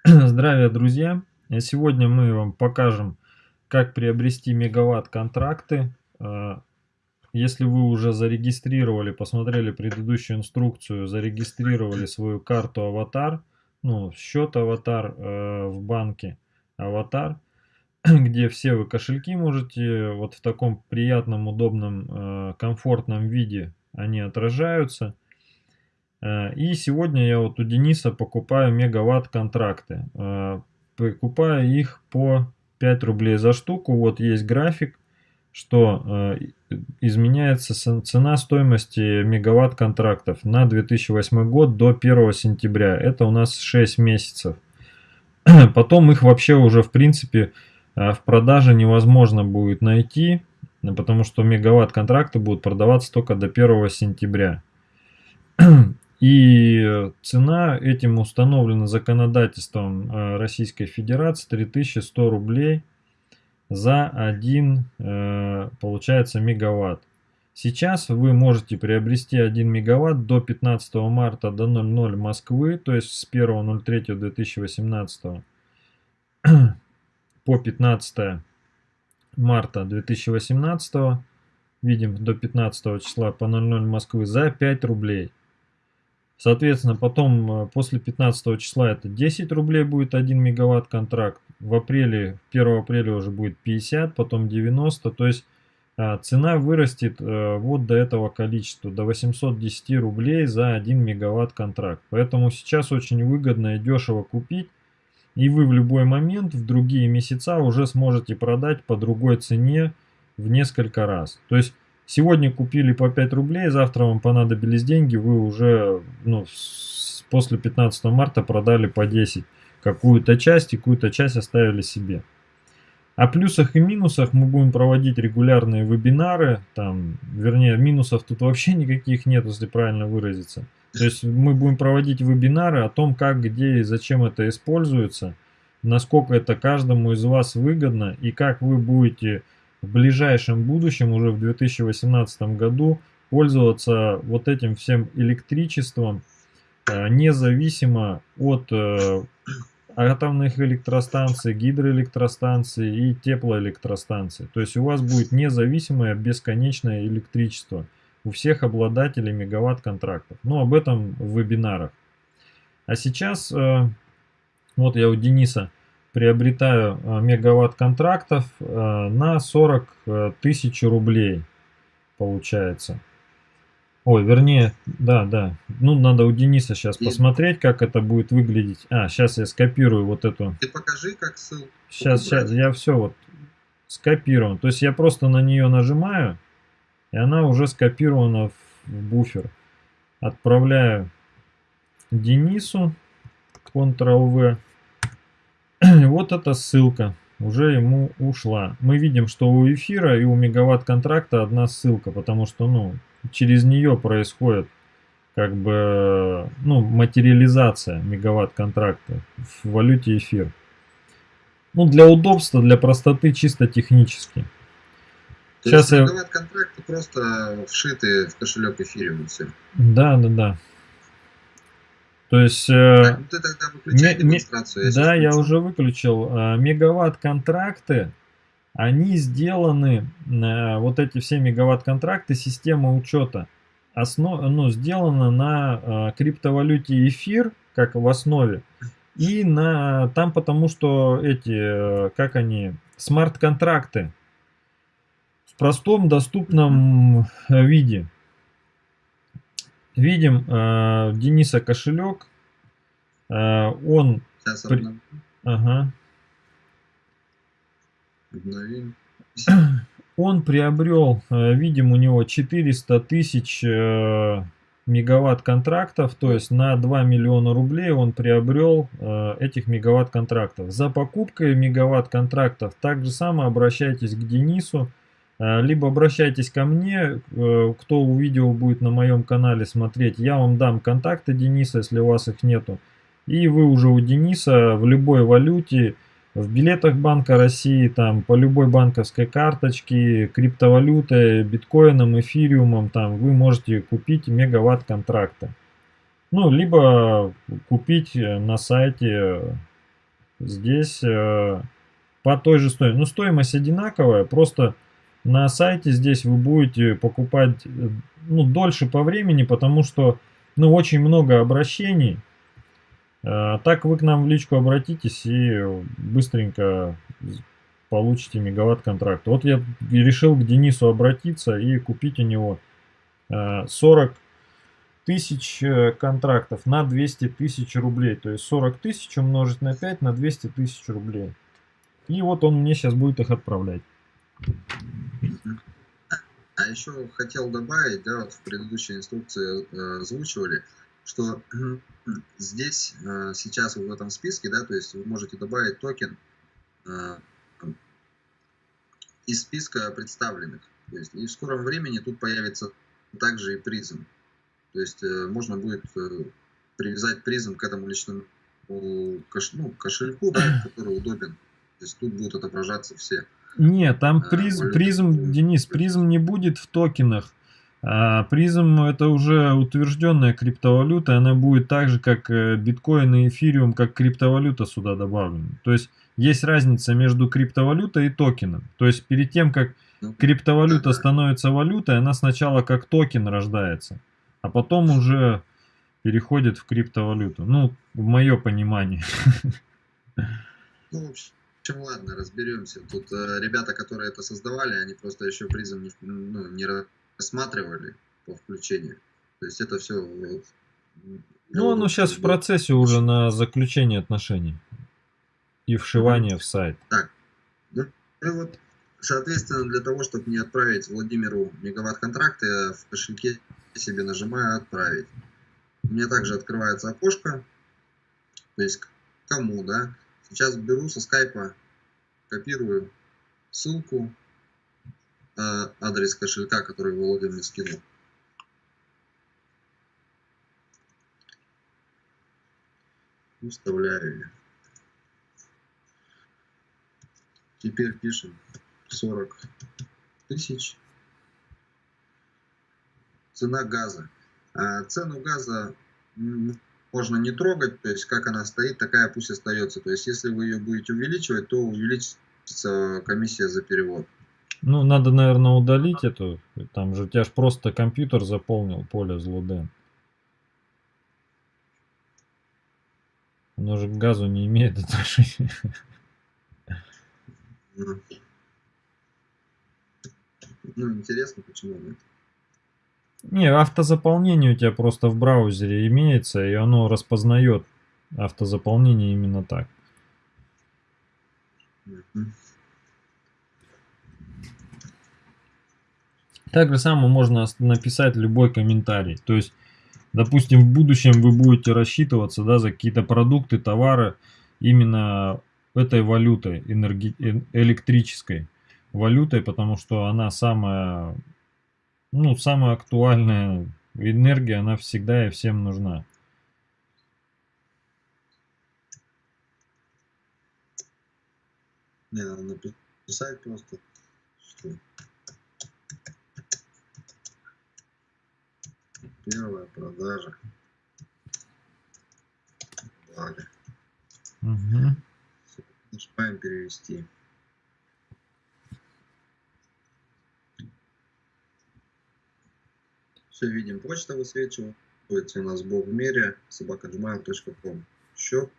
Здравия, друзья! Сегодня мы вам покажем, как приобрести мегаватт-контракты. А, если вы уже зарегистрировали, посмотрели предыдущую инструкцию, зарегистрировали свою карту аватар, ну, счет аватар э, в банке аватар, где все вы кошельки можете вот в таком приятном, удобном, э, комфортном виде они отражаются. Э, и сегодня я вот у Дениса покупаю мегаватт контракты. Э, покупаю их по 5 рублей за штуку. Вот есть график, что э, изменяется цена стоимости мегаватт контрактов на 2008 год до 1 сентября. Это у нас 6 месяцев. Потом их вообще уже в принципе в продаже невозможно будет найти, потому что мегаватт контракты будут продаваться только до 1 сентября. И цена этим установлена законодательством э, Российской Федерации 3100 рублей за 1, э, получается, мегаватт. Сейчас вы можете приобрести 1 мегаватт до 15 марта до 00 Москвы, то есть с 1.03.2018 по 15 марта 2018, видим, до 15 числа по 00 Москвы за 5 рублей. Соответственно, потом э, после 15 числа это 10 рублей будет 1 мегаватт контракт. В апреле, 1 апреля уже будет 50, потом 90. То есть а, цена вырастет э, вот до этого количества, до 810 рублей за 1 мегаватт контракт. Поэтому сейчас очень выгодно и дешево купить. И вы в любой момент, в другие месяца уже сможете продать по другой цене в несколько раз. То есть Сегодня купили по 5 рублей, завтра вам понадобились деньги, вы уже ну, после 15 марта продали по 10 какую-то часть и какую-то часть оставили себе. О плюсах и минусах мы будем проводить регулярные вебинары, там, вернее, минусов тут вообще никаких нет, если правильно выразиться. То есть мы будем проводить вебинары о том, как, где и зачем это используется, насколько это каждому из вас выгодно и как вы будете в ближайшем будущем, уже в 2018 году, пользоваться вот этим всем электричеством, э, независимо от э, атомных электростанций, гидроэлектростанций и теплоэлектростанций. То есть у вас будет независимое бесконечное электричество у всех обладателей мегаватт-контрактов. Но об этом в вебинарах. А сейчас, э, вот я у Дениса приобретаю э, мегаватт контрактов э, на 40 э, тысяч рублей получается. Ой, вернее, да, да. Ну, надо у Дениса сейчас И... посмотреть, как это будет выглядеть. А, сейчас я скопирую вот эту. Ты покажи, как ссылку. Сейчас, сейчас, я все вот скопирован. То есть я просто на нее нажимаю, и она уже скопирована в буфер. Отправляю Денису. Ctrl-V. вот эта ссылка уже ему ушла. Мы видим, что у эфира и у мегаватт контракта одна ссылка, потому что ну, через нее происходит как бы ну, материализация мегаватт контракта в валюте эфир. Ну, для удобства, для простоты чисто технически. То Сейчас есть мегаватт контракты просто вшиты в кошелек эфириум все. Да, да, да. То есть... Э, так, ты тогда выключай демонстрацию. Я да, я уже выключил. Э, мегаватт-контракты, они сделаны, э, вот эти все мегаватт-контракты, система учета, основ, ну, сделана на криптовалюте эфир, как в основе, и на там потому что эти, как они, смарт-контракты в простом доступном виде. Видим э, Дениса кошелек. Э, он... Сейчас при... Ага. Обновим. Он приобрел, э, видим, у него 400 тысяч э, мегаватт контрактов, то есть на 2 миллиона рублей он приобрел э, этих мегаватт контрактов. За покупкой мегаватт контрактов также само обращайтесь к Денису. Э, либо обращайтесь ко мне, э, кто видео будет на моем канале смотреть, я вам дам контакты Дениса, если у вас их нету. И вы уже у Дениса в любой валюте, в билетах Банка России, там по любой банковской карточке, криптовалютой, биткоином, эфириумом, там вы можете купить мегаватт контракта. Ну, либо купить на сайте здесь э, по той же стоимости. Ну, стоимость одинаковая, просто на сайте здесь вы будете покупать э, ну, дольше по времени, потому что ну, очень много обращений. Э, так вы к нам в личку обратитесь и быстренько получите мегаватт контракт. Вот я решил к Денису обратиться и купить у него 40 тысяч контрактов на 200 тысяч рублей. То есть 40 тысяч умножить на 5 на 200 тысяч рублей. И вот он мне сейчас будет их отправлять. А еще хотел добавить, да, вот в предыдущей инструкции э, озвучивали, что здесь э, сейчас в этом списке, да, то есть вы можете добавить токен э, из списка представленных. То есть, и в скором времени тут появится также и призм. То есть э, можно будет э, привязать призм к этому личному кош, ну, кошельку, да, который удобен. То есть тут будут отображаться все. Нет, там а, PRIZM, PRIZM, Денис, PRIZM не будет в токенах. А PRIZM это уже утвержденная криптовалюта, она будет так же, как э, биткоин и эфириум, как криптовалюта сюда добавлена. То есть есть разница между криптовалютой и токеном. То есть перед тем, как ну, криптовалюта становится валютой, она сначала как токен рождается, а потом уже переходит в криптовалюту. Ну, в мое понимание. Ну, общем, ладно, разберемся. Тут э, ребята, которые это создавали, они просто еще призм не, ну, не рассматривали по включению. То есть это все... Вот, ну, оно сейчас в процессе уже на заключение отношений и вшивание в сайт. Так, ну, и вот, соответственно, для того, чтобы не отправить Владимиру мегаватт-контракты, я в кошельке себе нажимаю «Отправить». У меня также открывается окошко, то есть кому, да. Сейчас беру со скайпа, копирую ссылку, адрес кошелька, который Володя мне скинул. Вставляю. Теперь пишем 40 тысяч. Цена газа. А цену газа можно не трогать, то есть как она стоит, такая пусть остается. То есть если вы ее будете увеличивать, то увеличится комиссия за перевод. Ну, надо, наверное, удалить эту. Там же у тебя же просто компьютер заполнил поле злоден. Оно же к газу не имеет отношения. Ну, интересно, почему нет. Не, автозаполнение у тебя просто в браузере имеется, и оно распознает автозаполнение именно так. Так же самое можно написать любой комментарий. То есть, допустим, в будущем вы будете рассчитываться да, за какие-то продукты, товары именно этой валютой, энерги... Электрической валютой, потому что она самая ну, самая актуальная энергия, она всегда и всем нужна. Не, надо написать просто, что первая продажа. Далее. Угу. Нажимаем перевести. Все видим, почта высвечивается у нас Бог в мире, собакаджмайл.ком. Счет,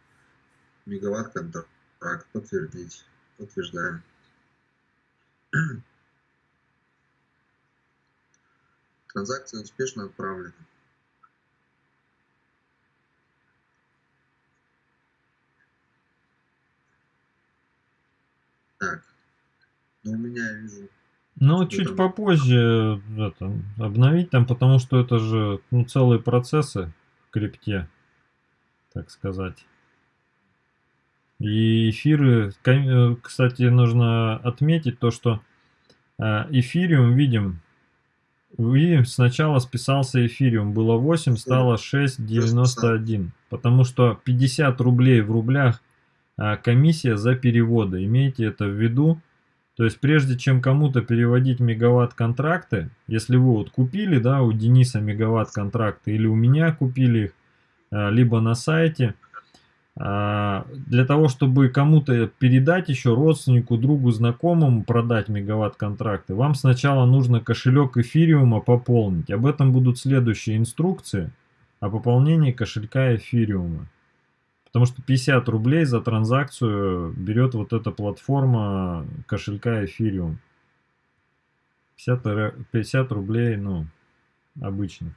мегаватт контракт, подтвердить. Подтверждаем. Транзакция успешно отправлена. Так, ну у меня я вижу ну, чуть попозже это, обновить там, потому что это же ну, целые процессы в крипте, так сказать. И эфиры, э, кстати, нужно отметить то, что э, эфириум, видим, видим, сначала списался эфириум, было 8, стало 6,91, потому что 50 рублей в рублях э, комиссия за переводы, имейте это в виду. То есть прежде чем кому-то переводить мегаватт контракты, если вы вот купили, да, у Дениса мегаватт контракты или у меня купили их, а, либо на сайте, а, для того, чтобы кому-то передать еще родственнику, другу, знакомому продать мегаватт-контракты, вам сначала нужно кошелек эфириума пополнить. Об этом будут следующие инструкции о пополнении кошелька эфириума. Потому что 50 рублей за транзакцию берет вот эта платформа кошелька эфириум. 50, 50 рублей, ну, обычно.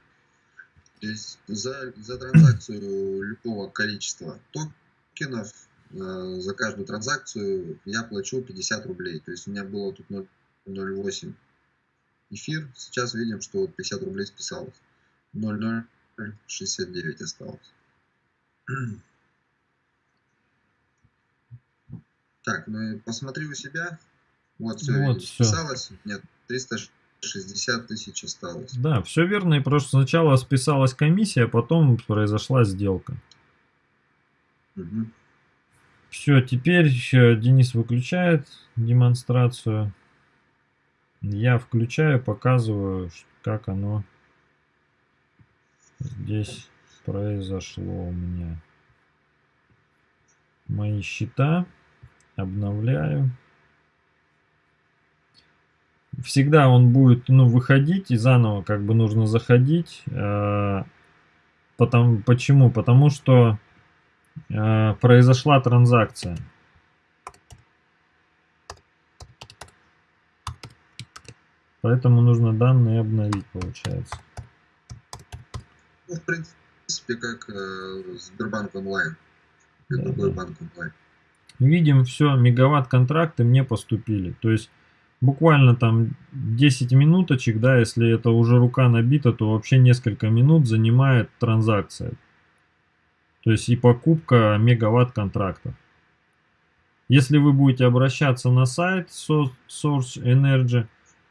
То есть за, за транзакцию любого количества токенов э, за каждую транзакцию я плачу 50 рублей. То есть у меня было тут 0,08 эфир. Сейчас видим, что 50 рублей списалось. 0,069 осталось. Так, ну посмотри у себя. Вот все, вот, все. списалось. Нет, 360 тысяч осталось. Да, все верно. И просто сначала списалась комиссия, а потом произошла сделка. Угу. Все, теперь Денис выключает демонстрацию. Я включаю, показываю, как оно здесь произошло у меня. Мои счета обновляю. Всегда он будет ну, выходить и заново как бы нужно заходить. Э, потому, почему? Потому что э, произошла транзакция. Поэтому нужно данные обновить, получается. Ну, в принципе, как э, Сбербанк онлайн. Как да, другой да. банк онлайн видим все, мегаватт контракты мне поступили. То есть буквально там 10 минуточек, да, если это уже рука набита, то вообще несколько минут занимает транзакция. То есть и покупка мегаватт контрактов. Если вы будете обращаться на сайт Source Energy,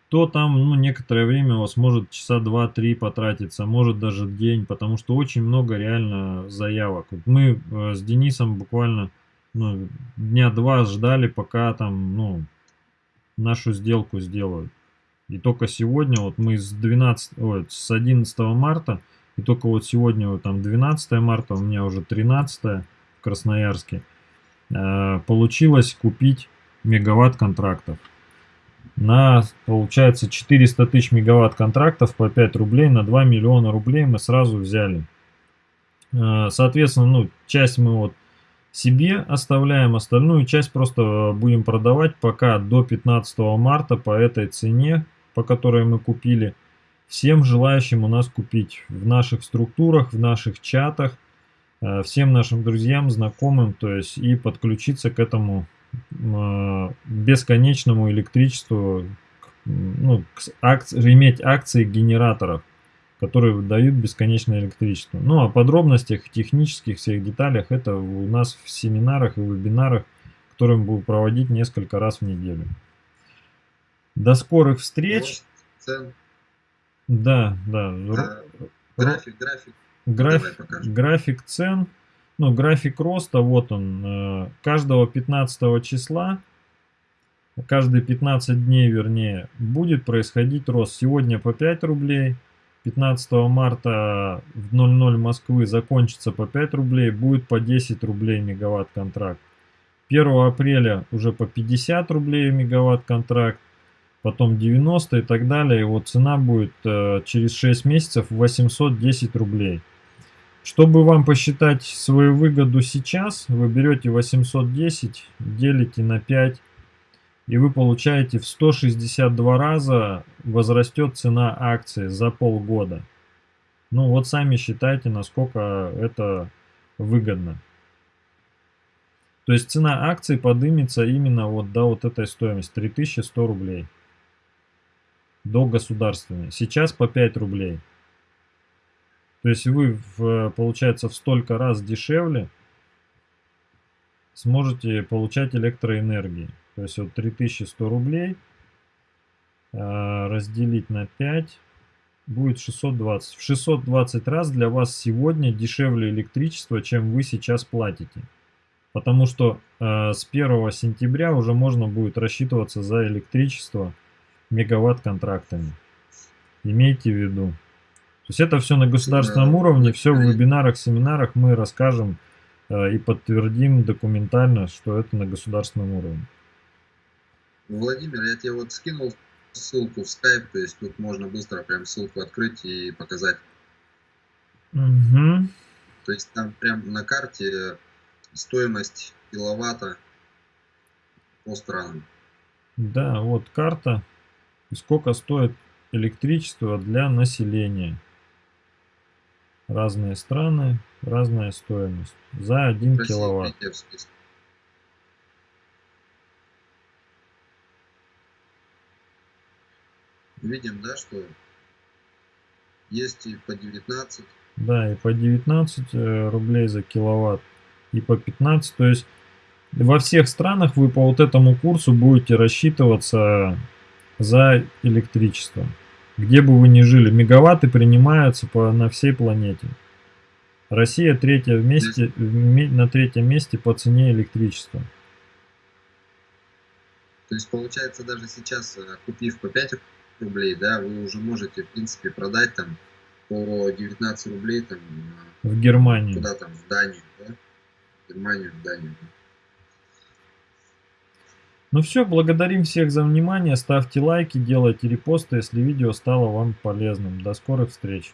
то там ну, некоторое время у вас может часа 2-3 потратиться, может даже день, потому что очень много реально заявок. Мы э, с Денисом буквально ну, дня два ждали, пока там, ну, нашу сделку сделают. И только сегодня, вот мы с 12, ой, с 11 марта, и только вот сегодня, вот там 12 марта, у меня уже 13 в Красноярске, э, получилось купить мегаватт контрактов. На, получается, 400 тысяч мегаватт контрактов по 5 рублей на 2 миллиона рублей мы сразу взяли. Э, соответственно, ну, часть мы вот себе оставляем, остальную часть просто будем продавать пока до 15 марта по этой цене, по которой мы купили. Всем желающим у нас купить в наших структурах, в наших чатах, э, всем нашим друзьям, знакомым, то есть и подключиться к этому э, бесконечному электричеству, ну, акци, иметь акции генераторов которые дают бесконечное электричество. Ну, о подробностях, технических всех деталях это у нас в семинарах и вебинарах, которые мы будем проводить несколько раз в неделю. До скорых встреч. Цен. Да, да. График, график. График, график цен. Ну, график роста, вот он. Э, каждого 15 числа, каждые 15 дней, вернее, будет происходить рост. Сегодня по 5 рублей, 15 марта в 00 Москвы закончится по 5 рублей, будет по 10 рублей мегаватт контракт. 1 апреля уже по 50 рублей мегаватт контракт, потом 90 и так далее. Вот цена будет э, через 6 месяцев 810 рублей. Чтобы вам посчитать свою выгоду сейчас, вы берете 810, делите на 5 и вы получаете в 162 раза возрастет цена акции за полгода. Ну вот сами считайте, насколько это выгодно. То есть цена акций поднимется именно вот до вот этой стоимости 3100 рублей. До государственной. Сейчас по 5 рублей. То есть вы, в, получается, в столько раз дешевле сможете получать электроэнергии. То есть вот 3100 рублей а, разделить на 5 будет 620. В 620 раз для вас сегодня дешевле электричество, чем вы сейчас платите. Потому что э, с 1 сентября уже можно будет рассчитываться за электричество мегаватт контрактами. Имейте в виду. То есть это все на государственном уровне, все в вебинарах, семинарах мы расскажем э, и подтвердим документально, что это на государственном уровне. Владимир, я тебе вот скинул ссылку в Skype, то есть тут можно быстро прям ссылку открыть и показать. Угу. То есть там прям на карте стоимость киловатта по странам. Да, вот карта. Сколько стоит электричество для населения. Разные страны, разная стоимость. За 1 Россия киловатт в списке. Видим, да, что есть и по 19, Да, и по 19 э, рублей за киловатт, и по 15. То есть во всех странах вы по вот этому курсу будете рассчитываться за электричество. Где бы вы ни жили, мегаватты принимаются по, на всей планете. Россия третья вместе, вме- на третьем месте по цене электричества. То есть получается даже сейчас, э, купив по 5 рублей, да, вы уже можете, в принципе, продать там по 19 рублей там э, В Германии. куда там, в Данию, да? В Германию, в Данию. Ну все, благодарим всех за внимание, ставьте лайки, делайте репосты, если видео стало вам полезным. До скорых встреч!